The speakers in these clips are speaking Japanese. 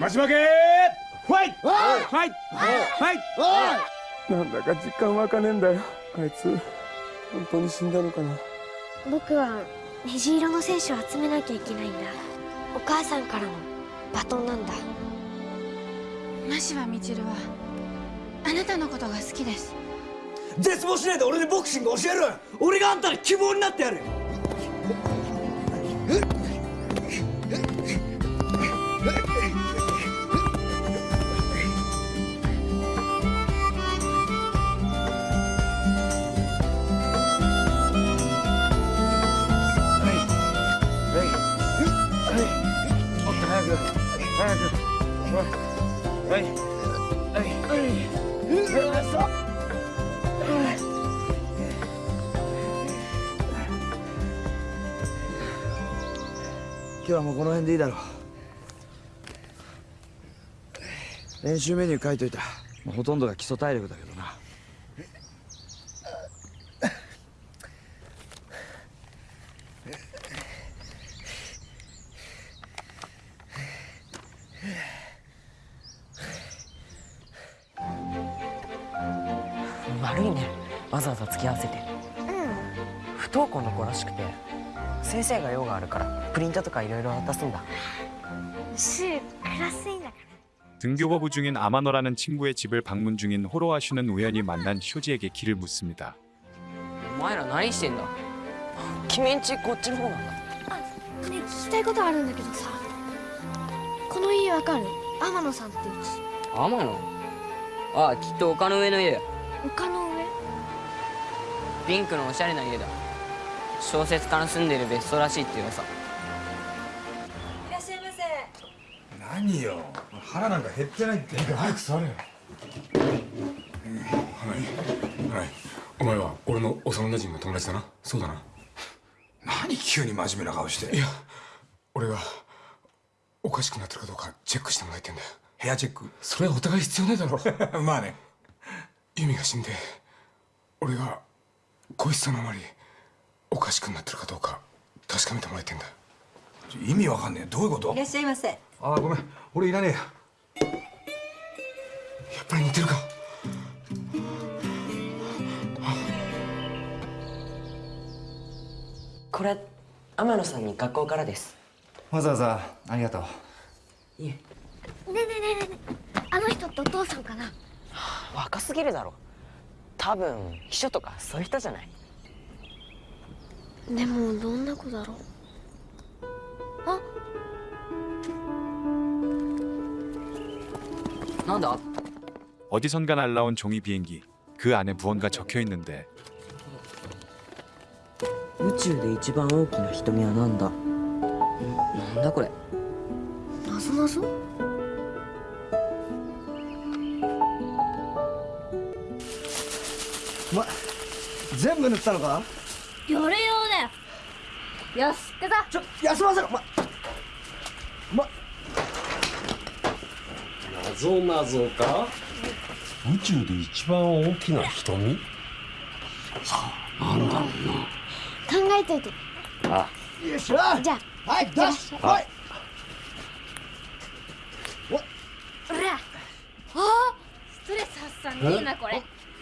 待ち負けファイト！ファイト！ファイト！なんだか実感湧かねえんだよ。あいつ本当に死んだのかな。僕は虹色の選手を集めなきゃいけないんだ。お母さんからのバトンなんだ。マシはみちるはあなたのことが好きです。絶望しないで俺にボクシング教える俺があんたの希望になってやる今日はもうこの辺でいいだろう。練習メニュー書いといた。もうほとんどが基礎体力だけどわざわざ付き合わせて不登校の子らしくて先生が用があるからプリントとかいろいろ渡すんだ週クラス委員だから 등교거부 중인 아마노라는 친구의 집을 방문 중인 호로와 슈는 우연히 만난 쇼지에게 길을 묻습니다. お前ら何してんだ君んちこっちの方なんだね聞きたいことあるんだけどさこの家わかる天野さんってうち天野ああきっと丘の上の家だ丘の上 ピンクのおしゃれな家だ。小説家の住んでる別荘らしいって噂。いらっしゃいませ。何よ。腹なんか減ってないって。早く座れよ。はい。はい。お前は俺の幼馴染の友達だな。そうだな。何急に真面目な顔して。いや俺がおかしくなってるかどうかチェックしてもらいてんだよ。ヘアチェック？それはお互い必要ねえだろ。まあね。ユミが死んで俺が恋しさのあまりおかしくなってるかどうか確かめてもらいてんだ。意味わかんねえ。どういうこと？いらっしゃいませ。ああごめん。俺いらねえ。ややっぱり似てるか。これ天野さんに学校からです。わざわざありがとう。いえねえねえねえねえ。あの人ってお父さんかな？若すぎるだろ多分秘書とかそういう人じゃないでもどんな子だろうあなんだ 어디선가 날라온 종이 비행기. 그 안에 무언가 적혀 있는데 宇宙で一番大きな瞳はなんだなんだこれなぞなぞ お前全部塗ったのか？夜用だよ。よし行くぞ。ちょ休ませろ。お前お前謎謎か？宇宙で一番大きな瞳？なんだろう考えといて。なあ。よっしゃじゃあ。はいダッシュはい。ほら。あストレス発散いいなこれ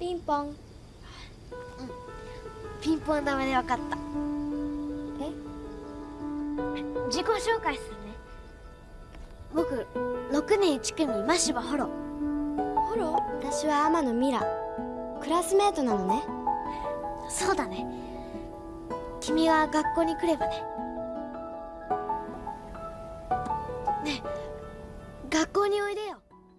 ピンポン。うん。ピンポンダメでわかった。え？自己紹介するね。僕6年1組真柴ホロ。ホロ？私は天野ミラ。クラスメートなのね。そうだね。君は学校に来ればねね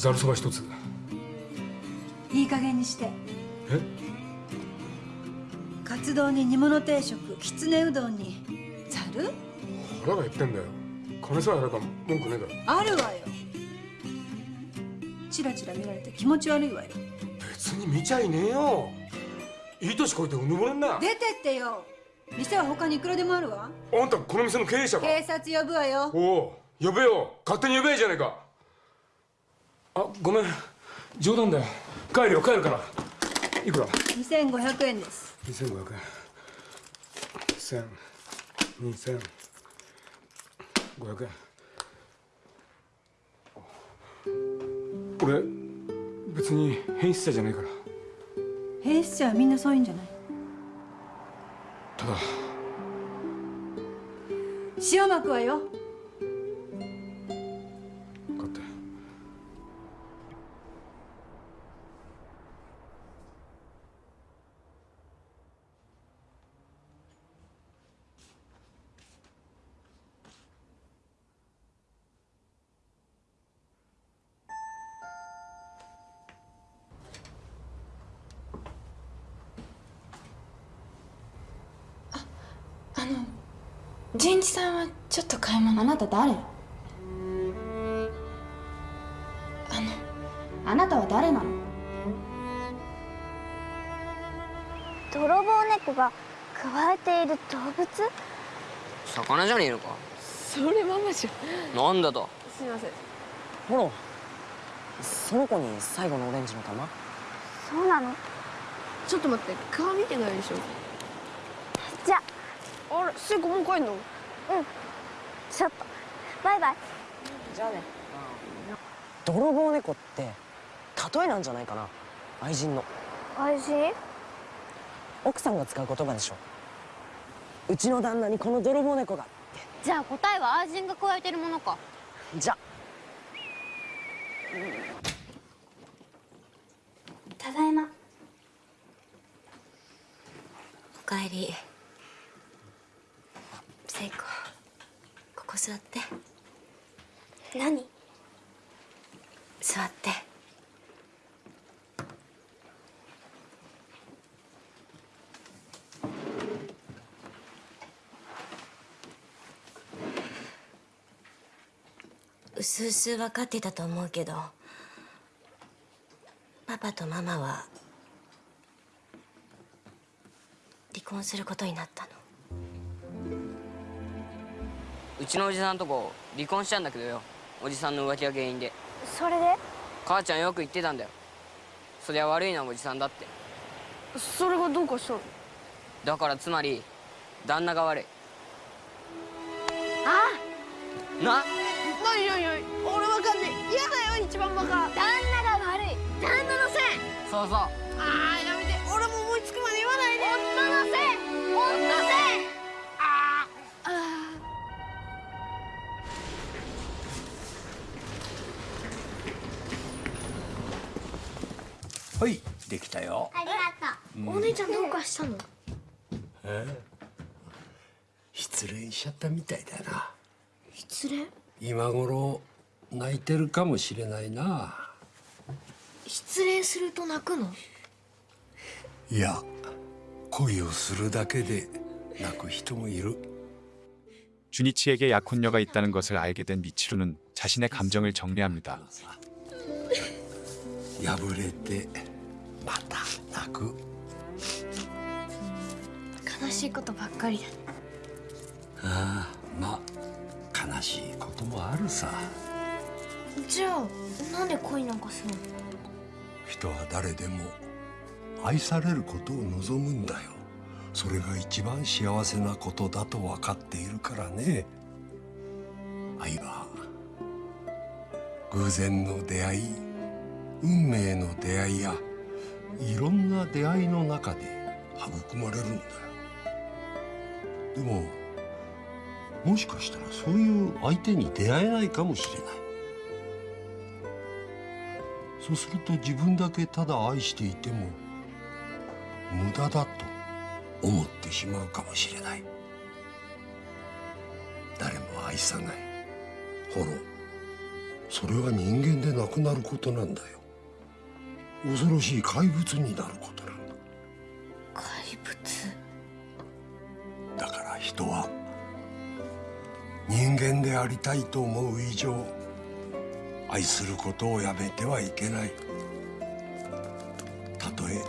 ざるそば一つ。いい加減にして。え？カツ丼に煮物定食きつねうどんに。ざる？腹が減ってんだよ。金さえあれば文句ねえだろ。あるわよ。チラチラ見られて気持ち悪いわよ。別に見ちゃいねえよ。いい年こいてうぬぼれんな。出てってよ。店は他にいくらでもあるわ。あんたこの店の経営者か？警察呼ぶわよ。おお呼べよ。勝手に呼べじゃねえかあごめん。冗談だよ。帰るよ帰るから。いくら？2500円です。2500円。1000 2000 500円。俺別に変質者じゃないから。変質者はみんなそういうんじゃない？ただ。塩まくわよ純一さんはちょっと買い物。あなた誰？あの。あなたは誰なの？泥棒猫が加えている動物？魚じゃねえのか？それママじゃなんだと？すみません。ほら。その子に最後のオレンジの玉？そうなの？ちょっと待って顔見てないでしょあれ聖子もう帰んの？うん。ちょっと。バイバイ。じゃあね。泥棒猫って例えなんじゃないかな。愛人の。愛人？奥さんが使う言葉でしょ。うちの旦那にこの泥棒猫が。じゃあ答えは愛人が加えてるものか。じゃ。ただいま。おかえり聖子ここ座って。何？座って。うすうす分かってたと思うけどパパとママは離婚することになったのちのおじさんとこ離婚したんだけどよ。おじさんの浮気が原因で。それで？母ちゃんよく言ってたんだよ。そりゃ悪いのはおじさんだって。それがどうかしたの？だからつまり旦那が悪い。あ！な？何何何俺わかんねえ。嫌だよ一番バカ。旦那が悪い。旦那のせい。そうそうできたよありがとうお姉ちゃんどうかしたのえ失恋しちゃったみたいだな失恋今頃泣いてるかもしれないな失恋すると泣くのいや恋をするだけで泣く人もいる 주니치에게 약혼녀가 있다는 것을 알게 된 미치루는 자신의 감정을 정리합니다. 破れて また泣く。悲しいことばっかりだね。ああまあ悲しいこともあるさ。じゃあなんで恋なんかするの？人は誰でも愛されることを望むんだよ。それが一番幸せなことだと分かっているからね。愛は偶然の出会い運命の出会いやいろんな出会いの中で育まれるんだよ。でももしかしたらそういう相手に出会えないかもしれない。そうすると自分だけただ愛していても無駄だと思ってしまうかもしれない。誰も愛さない。ホロそれは人間でなくなることなんだよ。恐ろしい怪物になることなんだ。怪物だから人は人間でありたいと思う以上愛することをやめてはいけない。たとえ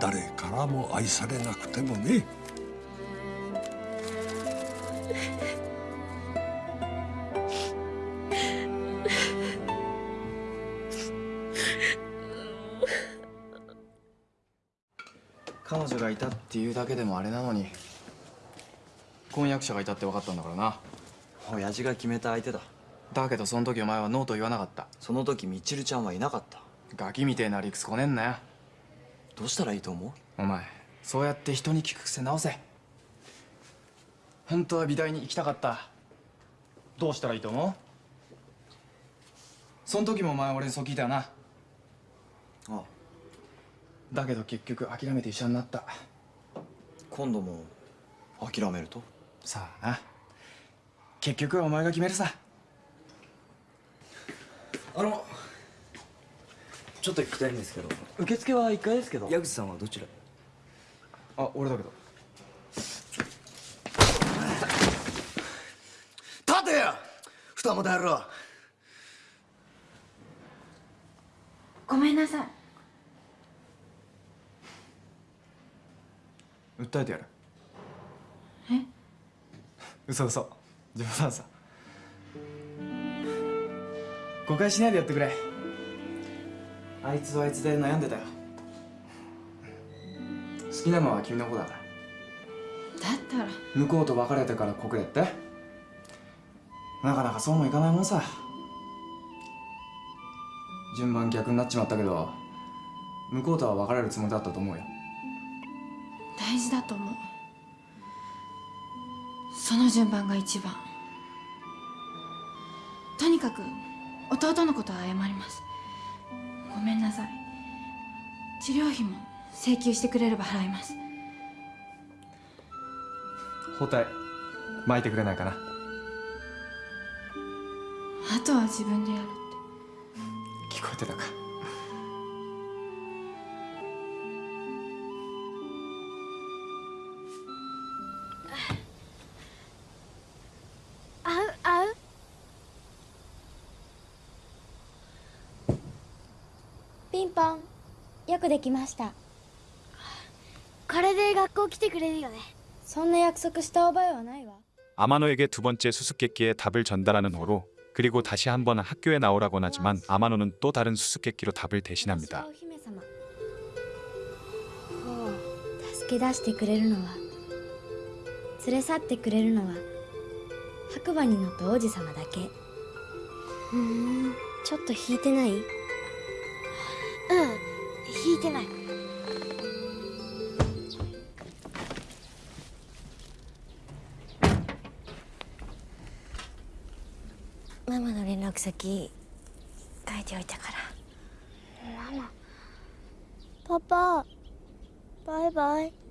誰からも愛されなくてもね。彼女がいたっていうだけでもあれなのに婚約者がいたって分かったんだからな。親父が決めた相手だ。だけどその時お前はノーと言わなかった。その時みちるちゃんはいなかった。ガキみてえな理屈こねんなよ。どうしたらいいと思う？お前そうやって人に聞く癖直せ。本当は美大に行きたかった。どうしたらいいと思う？その時もお前俺にそう聞いたよな。ああだけど結局諦めて医者になった。今度も諦めると？さあな。結局はお前が決めるさ。あのちょっと聞きたいんですけど。受付は1階ですけど。矢口さんはどちら？へあ俺だけど。立てや二股野郎ごめんなさい訴えてやる。え？嘘嘘。冗談さ。誤解しないでやってくれ。あいつはあいつで悩んでたよ。好きなのは君の子だから。だったら。向こうと別れてから告れって？なかなかそうもいかないもんさ。順番逆になっちまったけど向こうとは別れるつもりだったと思うよ。大事だと思う。その順番が一番。とにかく弟のことは謝ります。ごめんなさい。治療費も請求してくれれば払います。包帯巻いてくれないかな。あとは自分でやる聞こえてたかくできましたこれで学校来てくれるよねそんな約束した覚えはないわ 아마노에게 두 번째 수수께끼의 답을 전달하는 호로 그리고 다시 한번 학교에 나오라곤 하지만 아마노는 또 다른 수수께끼로 답을 대신합니다. お姫様ほう助け出してくれるのは連れ去ってくれるのは白馬に乗った王子様だけふーんちょっと引いてないうん 引いてない。ママの連絡先書いておいたから。ママ。パパ。バイバイ。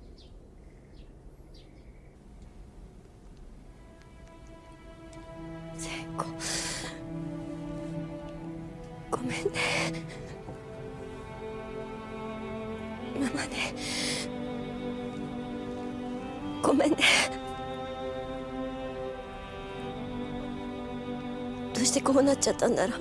どうなっちゃったんだろう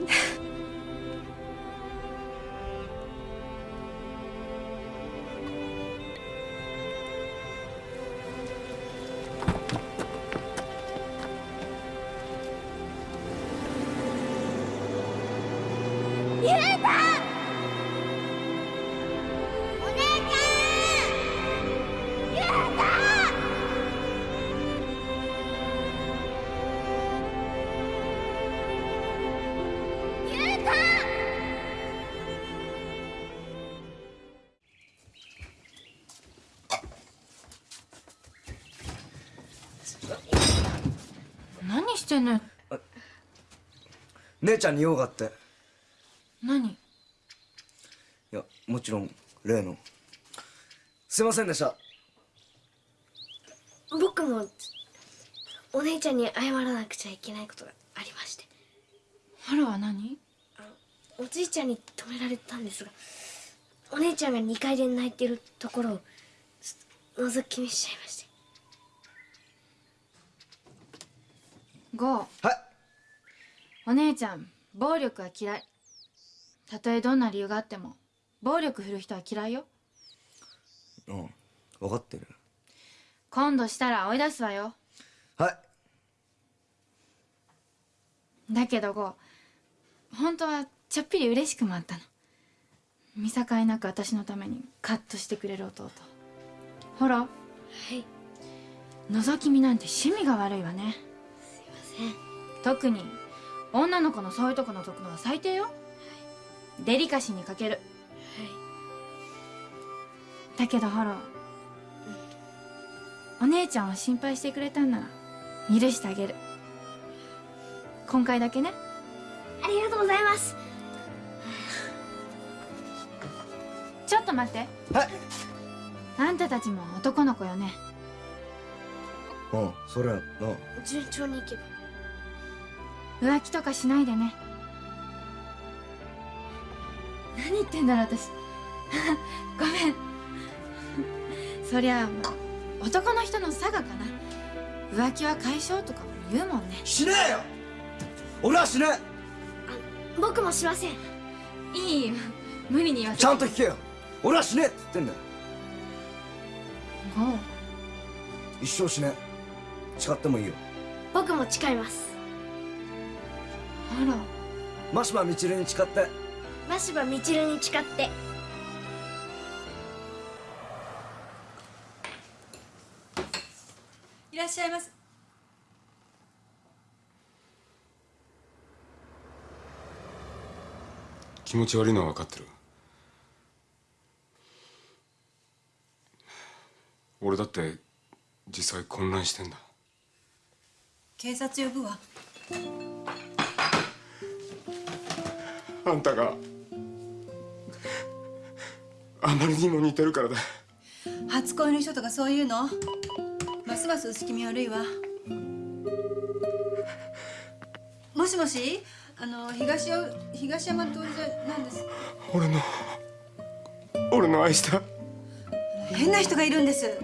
してんのよ姉ちゃんに用があって。何？いやもちろん例の。すいませんでした。僕もお姉ちゃんに謝らなくちゃいけないことがありまして。ハロは何？おじいちゃんに止められたんですがお姉ちゃんが2階で泣いてるところを覗き見しちゃいましてゴーはい。お姉ちゃん暴力は嫌い。たとえどんな理由があっても暴力振る人は嫌いよ。うん。分かってる。今度したら追い出すわよ。はい。だけどゴー本当はちょっぴり嬉しくもあったの。見境なく私のためにカッとしてくれる弟。ほら。はい。覗き見なんて趣味が悪いわねすいま特に女の子のそういうとこ覗くのは最低よ、デリカシーに欠ける。だけどホロお姉ちゃんを心配してくれたんなら許してあげる。今回だけね。せんありがとうございます。ちょっと待って。はい。あんたたちも男の子よね。うんそれな順調にいけば浮気とかしないでね。何言ってんだろう私。ごめん。そりゃ男の人の差がかな。浮気は解消とかも言うもんね。しねえよ。俺はしね僕もしません。いいよ。無理に言わせえちゃんと聞けよ。俺はしねえって言ってんだよ。ゴー一生しねえ。誓ってもいいよ。僕も誓いますあら。真島みちるに誓って。真柴みちるに誓って。いらっしゃいます気持ち悪いのは分かってる。俺だって実際混乱してんだ。警察呼ぶわあんたがあまりにも似てるからだ。初恋の人とかそういうの？ますます薄気味悪いわ。もしもし？あの東よ東山通りじゃなんです。俺の俺の愛した。変な人がいるんです。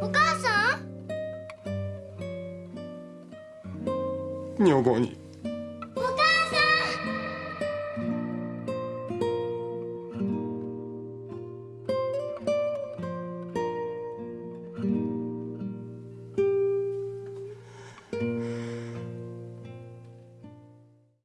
お母さん？女房に